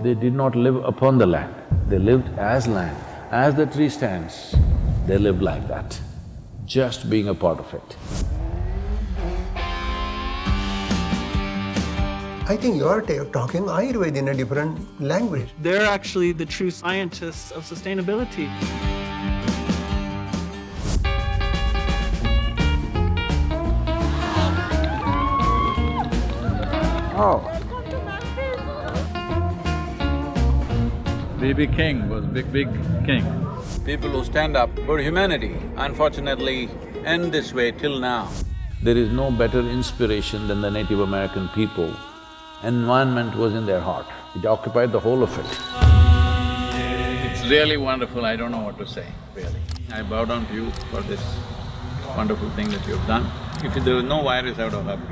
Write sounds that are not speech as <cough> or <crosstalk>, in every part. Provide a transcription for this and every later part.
They did not live upon the land, they lived as land. As the tree stands, they lived like that, just being a part of it. I think you're talking Ayurveda in a different language. They're actually the true scientists of sustainability. Oh. BB King was big, big king. People who stand up for humanity, unfortunately, end this way till now. There is no better inspiration than the Native American people. Environment was in their heart, it occupied the whole of it. It's really wonderful, I don't know what to say, really. I bow down to you for this wonderful thing that you've done. If there was no virus, I would have helped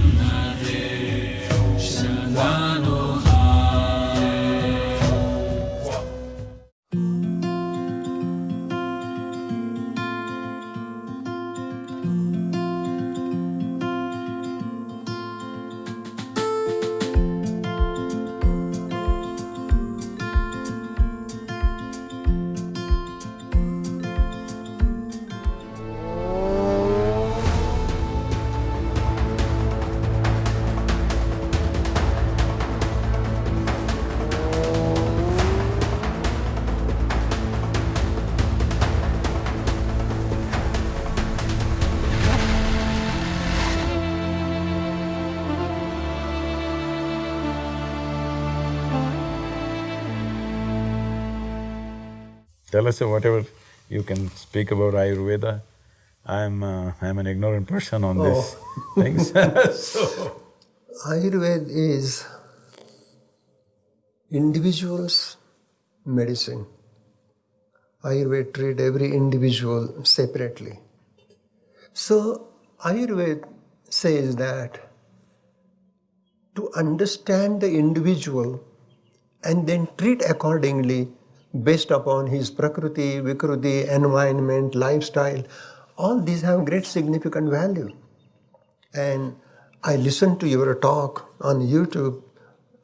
you. <laughs> <laughs> one. Tell us whatever you can speak about Ayurveda. I'm… Uh, I'm an ignorant person on oh. <laughs> these things so… Ayurveda is individual's medicine. Ayurveda treat every individual separately. So, Ayurveda says that to understand the individual and then treat accordingly based upon his prakriti, vikruti, environment, lifestyle, all these have great significant value. And I listened to your talk on YouTube.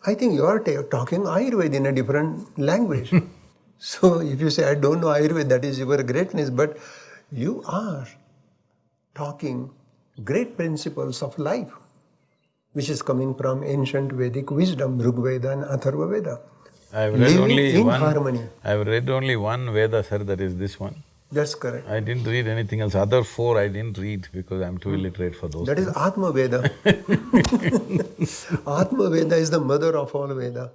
I think you are talking Ayurveda in a different language. <laughs> so if you say, I don't know Ayurveda, that is your greatness, but you are talking great principles of life, which is coming from ancient Vedic wisdom, Rigveda and Atharva Veda. I've read Living only in one… harmony. I've read only one Veda, sir, that is this one. That's correct. I didn't read anything else. Other four I didn't read because I'm too illiterate for those That things. is <laughs> Atma Veda. Atma Veda is the mother of all Veda.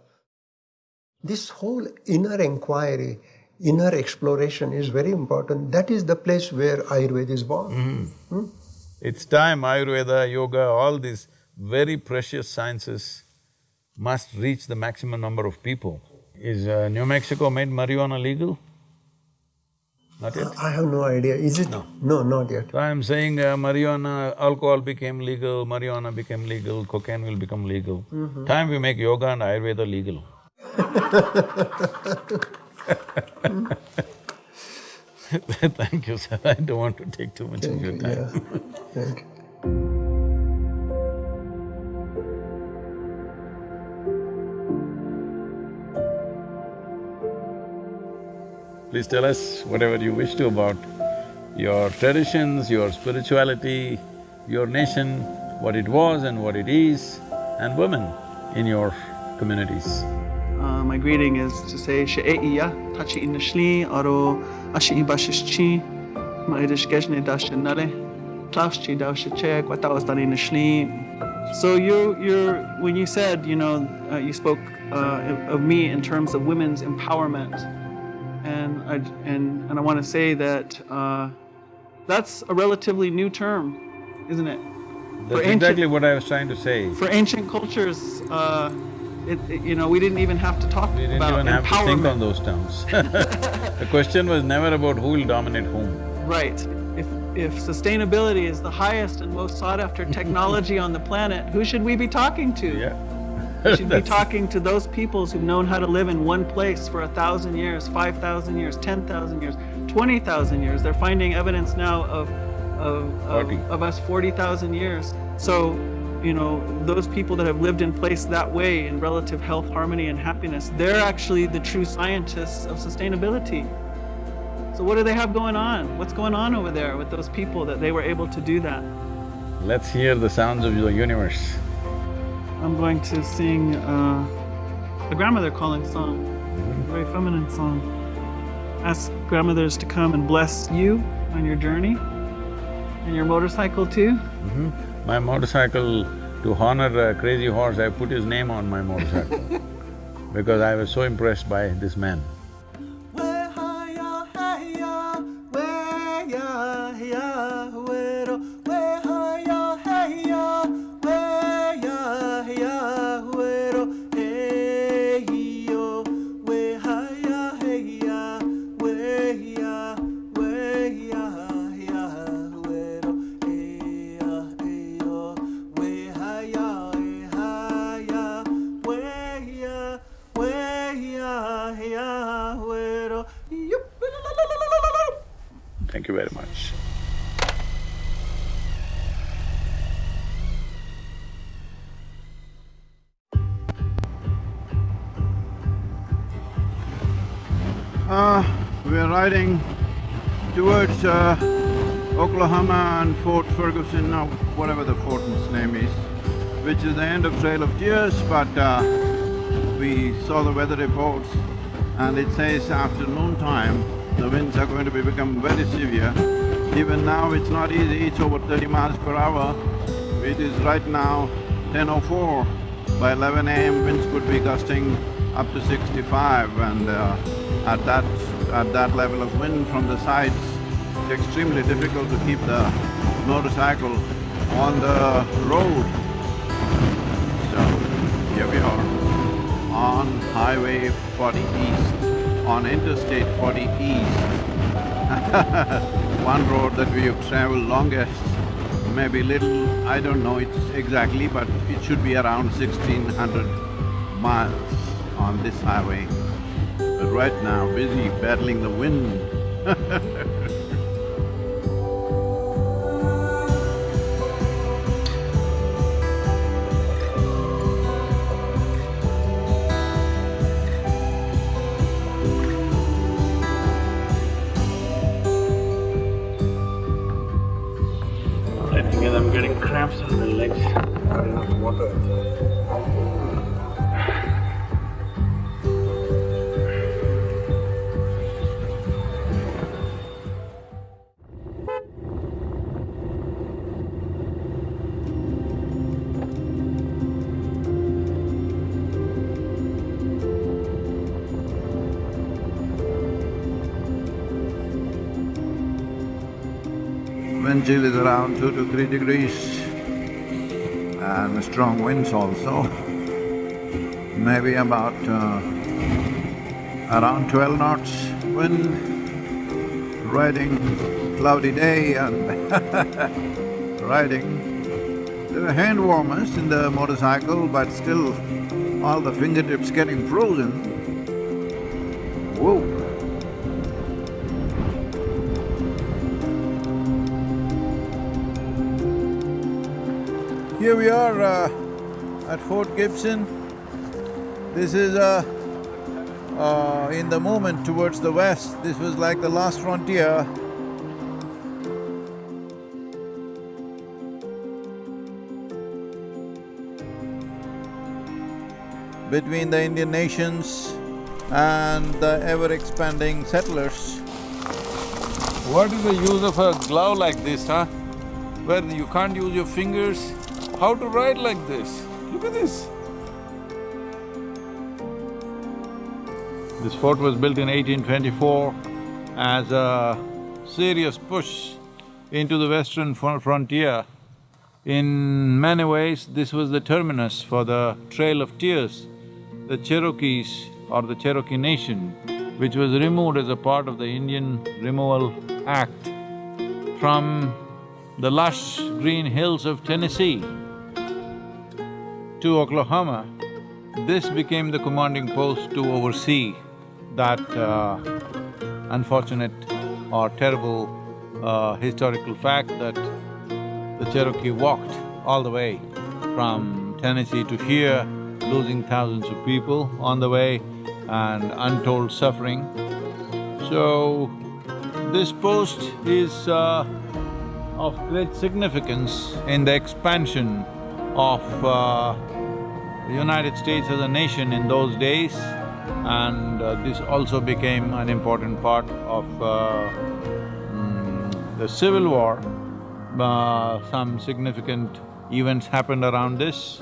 This whole inner inquiry, inner exploration is very important. That is the place where Ayurveda is born. Mm. Hmm? It's time Ayurveda, yoga, all these very precious sciences must reach the maximum number of people. Is uh, New Mexico made marijuana legal? Not yet? I have no idea. Is it? No. No, not yet. So I'm saying uh, marijuana, alcohol became legal, marijuana became legal, cocaine will become legal. Mm -hmm. Time we make yoga and Ayurveda legal <laughs> <laughs> Thank you, sir. I don't want to take too much Thank of your you, time. yeah. Thank you. <laughs> Please tell us whatever you wish to about your traditions, your spirituality, your nation, what it was and what it is, and women in your communities. Uh, my greeting is to say She'e'iya, Tachi Inashli, Aro Ashi Ibashishchi, Ma'idish Geshne Dashinare, Tlavchi Davshiche, Kwatawastani Nashli. So you, you're, when you said, you know, uh, you spoke uh, of me in terms of women's empowerment, and I, and, and I want to say that uh, that's a relatively new term, isn't it? That's ancient, exactly what I was trying to say. For ancient cultures, uh, it, it, you know, we didn't even have to talk we didn't about even have to think on those terms. <laughs> <laughs> the question was never about who will dominate whom. Right. If, if sustainability is the highest and most sought after technology <laughs> on the planet, who should we be talking to? Yeah. Should be talking to those peoples who've known how to live in one place for a thousand years, five thousand years, ten thousand years, twenty thousand years. They're finding evidence now of of, of, of us forty thousand years. So you know, those people that have lived in place that way in relative health, harmony, and happiness, they're actually the true scientists of sustainability. So what do they have going on? What's going on over there with those people that they were able to do that? Let's hear the sounds of the universe. I'm going to sing uh, a grandmother calling song, a very feminine song. Ask grandmothers to come and bless you on your journey and your motorcycle too. My motorcycle, to honor a crazy horse, I put his name on my motorcycle <laughs> because I was so impressed by this man. You very much. Uh, we're riding towards uh, Oklahoma and Fort Ferguson, or whatever the fort's name is, which is the end of Trail of Tears, but uh, we saw the weather reports and it says after noontime, the winds are going to be become very severe. Even now it's not easy, it's over thirty miles per hour. It is right now 10.04. By 11 AM, winds could be gusting up to 65 and uh, at that… at that level of wind from the sides, it's extremely difficult to keep the motorcycle on the road. So, here we are on Highway 40 East, on Interstate 40 East. <laughs> One road that we have traveled longest, maybe little, I don't know it exactly, but it should be around sixteen hundred miles on this highway. But right now, busy battling the wind <laughs> legs. Not enough water. Chill is around two to three degrees and strong winds also. Maybe about uh, around twelve knots wind, riding cloudy day and <laughs> riding. There were hand warmers in the motorcycle but still all the fingertips getting frozen. Whoa! Here we are uh, at Fort Gibson. This is uh, uh, in the movement towards the west. This was like the last frontier. Between the Indian nations and the ever-expanding settlers. What is the use of a glove like this, huh? Where you can't use your fingers, how to ride like this? Look at this. This fort was built in 1824 as a serious push into the western frontier. In many ways, this was the terminus for the Trail of Tears. The Cherokees or the Cherokee Nation, which was removed as a part of the Indian Removal Act from the lush green hills of Tennessee to Oklahoma, this became the commanding post to oversee that uh, unfortunate or terrible uh, historical fact that the Cherokee walked all the way from Tennessee to here, losing thousands of people on the way and untold suffering. So, this post is uh, of great significance in the expansion of uh, the United States as a nation in those days and uh, this also became an important part of uh, mm, the Civil War. Uh, some significant events happened around this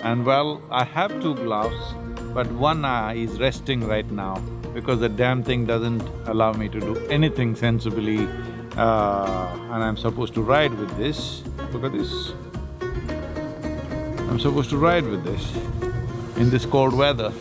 and well, I have two gloves, but one eye is resting right now because the damn thing doesn't allow me to do anything sensibly uh, and I'm supposed to ride with this. Look at this. I'm supposed to ride with this in this cold weather.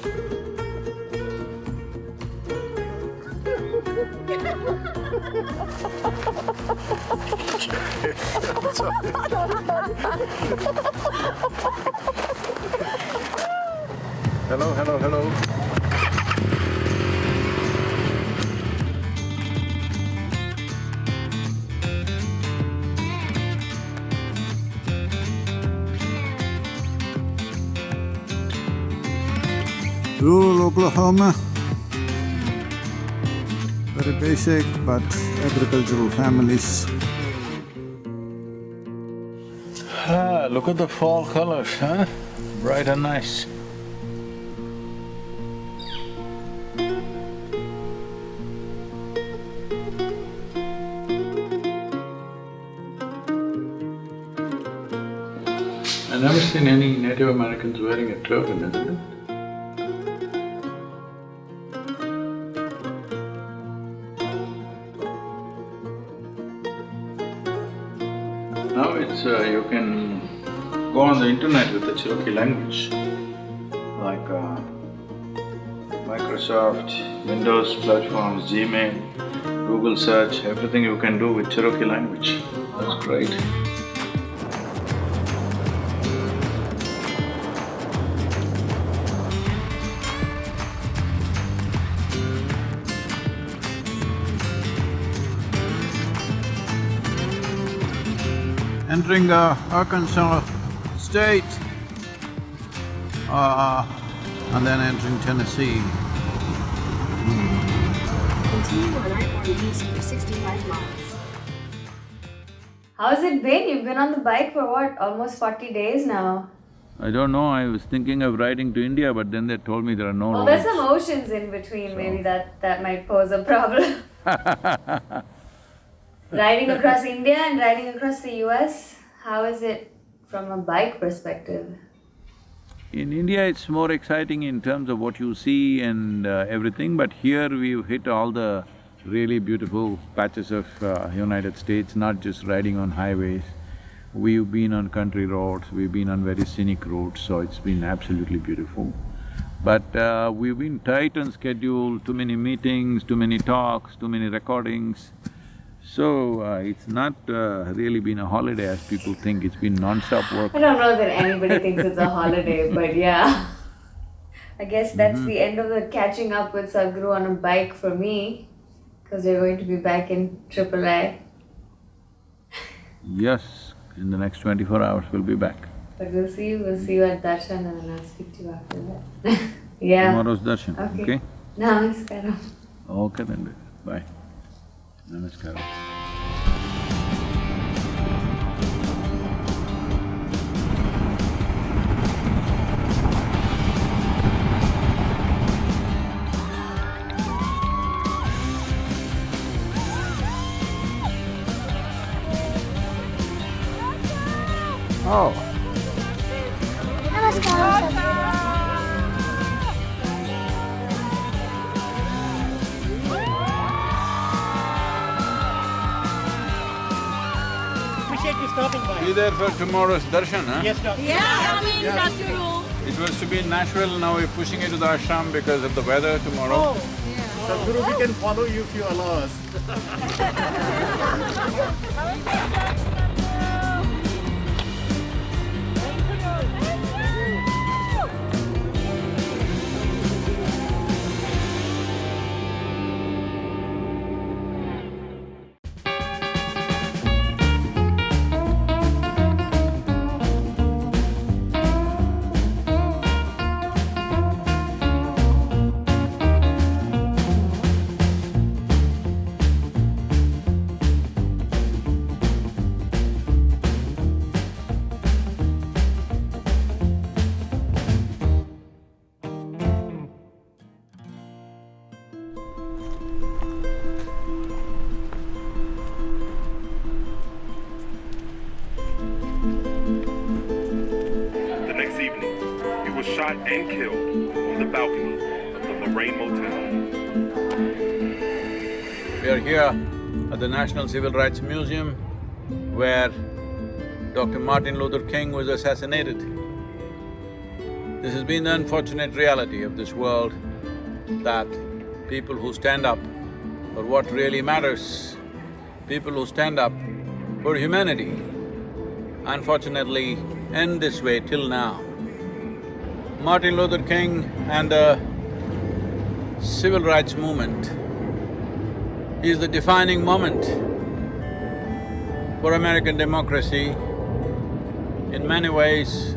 Rural Oklahoma. Very basic but agricultural families. Ah, look at the fall colors, huh? Bright and nice. I've never seen any Native Americans wearing a turban, isn't it? It's… Uh, you can go on the internet with the Cherokee language, like uh, Microsoft, Windows platforms, Gmail, Google search, everything you can do with Cherokee language. That's great. Entering uh, Arkansas State, uh, and then entering Tennessee. Continue on I-40 east for 65 miles. How's it been? You've been on the bike for what, almost 40 days now? I don't know, I was thinking of riding to India, but then they told me there are no Well, roads. there's some oceans in between, maybe that, that might pose a problem. <laughs> riding across India and riding across the US, how is it from a bike perspective? In India, it's more exciting in terms of what you see and uh, everything, but here we've hit all the really beautiful patches of uh, United States, not just riding on highways. We've been on country roads, we've been on very scenic routes, so it's been absolutely beautiful. But uh, we've been tight on schedule, too many meetings, too many talks, too many recordings. So, uh, it's not uh, really been a holiday as people think, it's been non-stop work. I don't know that anybody thinks it's a <laughs> holiday, but yeah. I guess that's the end of the catching up with Sadhguru on a bike for me, because we're going to be back in AAA. Yes, in the next twenty-four hours we'll be back. But we'll see you, we'll see you at Darshan and then I'll speak to you after that. <laughs> yeah. Tomorrow's darshan, Okay. okay? Namaskaram. Okay then, bye. Namaskaram. Oh, Appreciate you stopping by. Be there for tomorrow's darshan, huh? Yes, doctor. Yeah, I'm in Satyaru. It was to be in Nashville, now we're pushing it to the ashram because of the weather tomorrow. Oh. Sadhguru, we can follow you if you allow us. <laughs> <laughs> at the National Civil Rights Museum where Dr. Martin Luther King was assassinated. This has been the unfortunate reality of this world that people who stand up for what really matters, people who stand up for humanity, unfortunately end this way till now. Martin Luther King and the civil rights movement is the defining moment for American democracy. In many ways,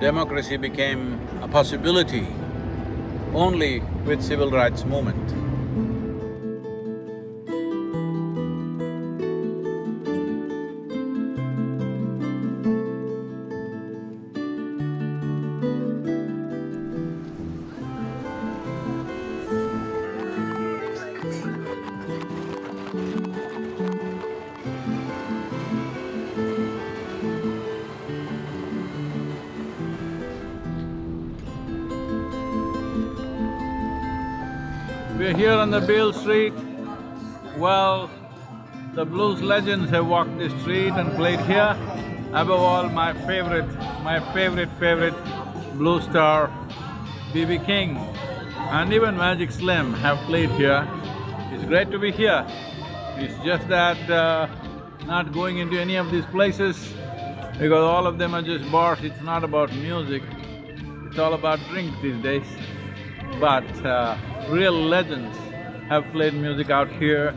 democracy became a possibility only with civil rights movement. We're here on the Beale Street. Well, the blues legends have walked this street and played here. Above all, my favorite, my favorite, favorite blues star, B.B. King, and even Magic Slim have played here. It's great to be here. It's just that uh, not going into any of these places because all of them are just bars, it's not about music, it's all about drink these days. But uh, real legends have played music out here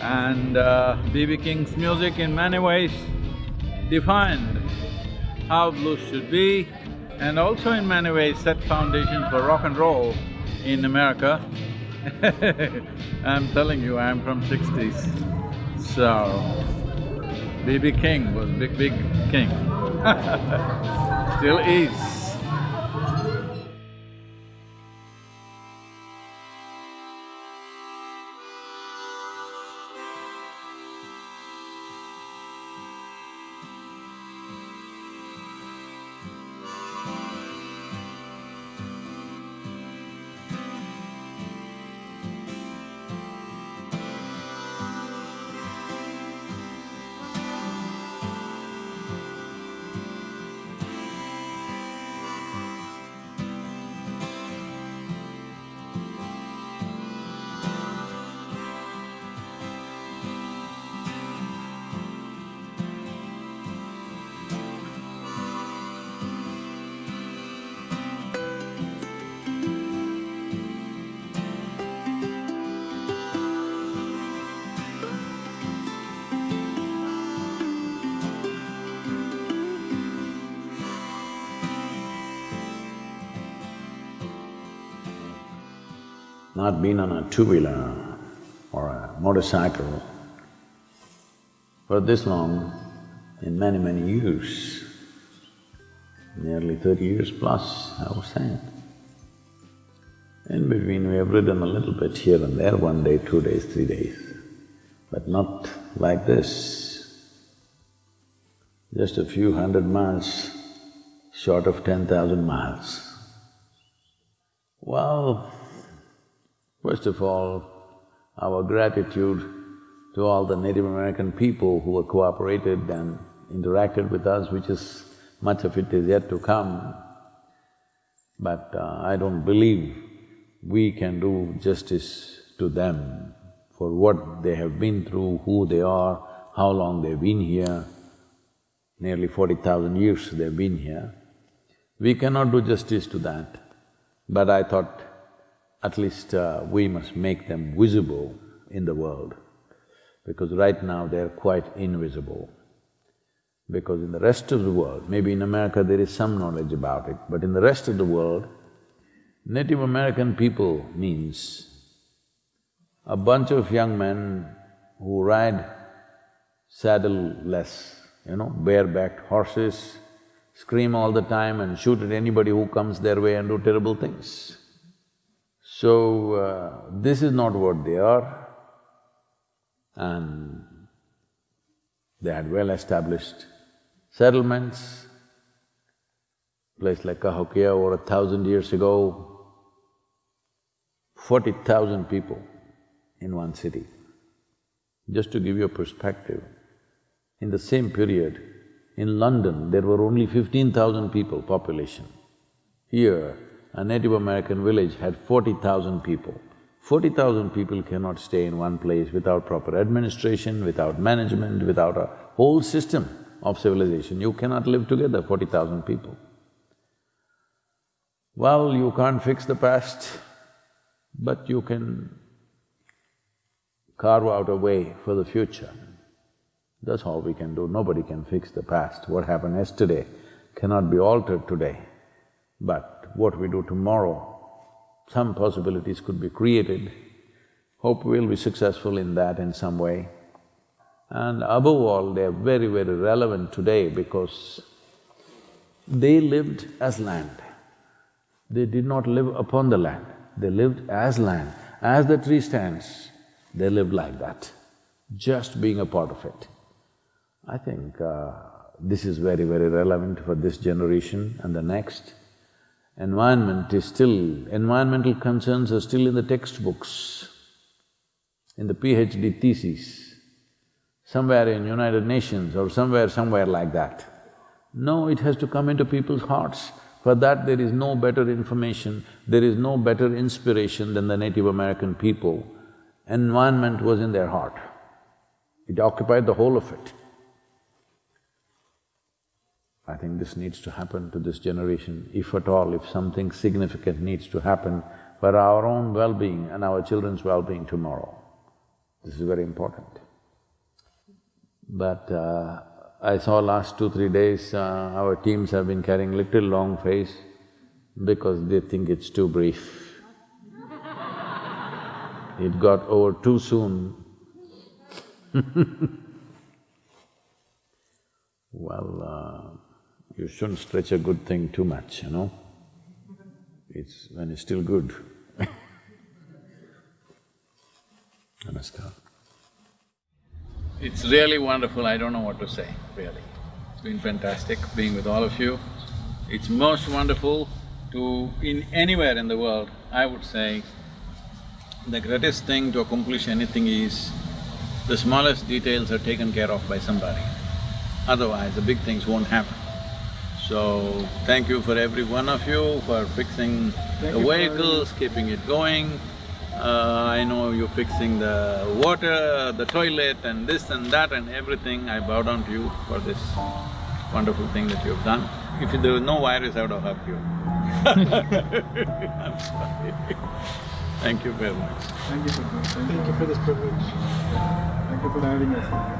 and uh, B.B. King's music in many ways defined how blues should be and also in many ways set foundation for rock and roll in America. <laughs> I'm telling you, I'm from sixties, so B.B. King was big, big king <laughs> Still is. Not been on a two-wheeler or a motorcycle for this long in many, many years, nearly thirty years plus, I was saying. In between, we have ridden a little bit here and there, one day, two days, three days, but not like this. Just a few hundred miles short of ten thousand miles. Well, First of all, our gratitude to all the Native American people who have cooperated and interacted with us, which is… much of it is yet to come. But uh, I don't believe we can do justice to them for what they have been through, who they are, how long they've been here, nearly forty thousand years they've been here. We cannot do justice to that, but I thought at least uh, we must make them visible in the world, because right now they're quite invisible. Because in the rest of the world, maybe in America there is some knowledge about it, but in the rest of the world, Native American people means a bunch of young men who ride saddle-less, you know, barebacked horses, scream all the time and shoot at anybody who comes their way and do terrible things. So, uh, this is not what they are and they had well-established settlements, place like Cahokia over a thousand years ago, forty thousand people in one city. Just to give you a perspective, in the same period, in London, there were only fifteen thousand people population. Here, a Native American village had forty thousand people. Forty thousand people cannot stay in one place without proper administration, without management, without a whole system of civilization. You cannot live together, forty thousand people. Well, you can't fix the past, but you can carve out a way for the future. That's all we can do. Nobody can fix the past. What happened yesterday cannot be altered today. But what we do tomorrow, some possibilities could be created. Hope we'll be successful in that in some way. And above all, they're very, very relevant today because they lived as land. They did not live upon the land, they lived as land. As the tree stands, they lived like that, just being a part of it. I think uh, this is very, very relevant for this generation and the next. Environment is still… environmental concerns are still in the textbooks, in the PhD thesis, somewhere in United Nations or somewhere, somewhere like that. No, it has to come into people's hearts. For that there is no better information, there is no better inspiration than the Native American people. Environment was in their heart. It occupied the whole of it. I think this needs to happen to this generation, if at all, if something significant needs to happen for our own well-being and our children's well-being tomorrow. This is very important. But uh, I saw last two, three days, uh, our teams have been carrying little long face because they think it's too brief. <laughs> it got over too soon <laughs> Well, uh, you shouldn't stretch a good thing too much, you know? It's… when it's still good <laughs> Namaskar. It's really wonderful, I don't know what to say, really. It's been fantastic being with all of you. It's most wonderful to… in anywhere in the world, I would say, the greatest thing to accomplish anything is the smallest details are taken care of by somebody. Otherwise, the big things won't happen. So, thank you for every one of you for fixing the vehicles, keeping it going. Uh, I know you're fixing the water, the toilet and this and that and everything. I bow down to you for this wonderful thing that you've done. If there was no virus, I would have hugged you. I'm <laughs> sorry. Thank you very much. Thank you for, thank you for this privilege. Thank you for having us.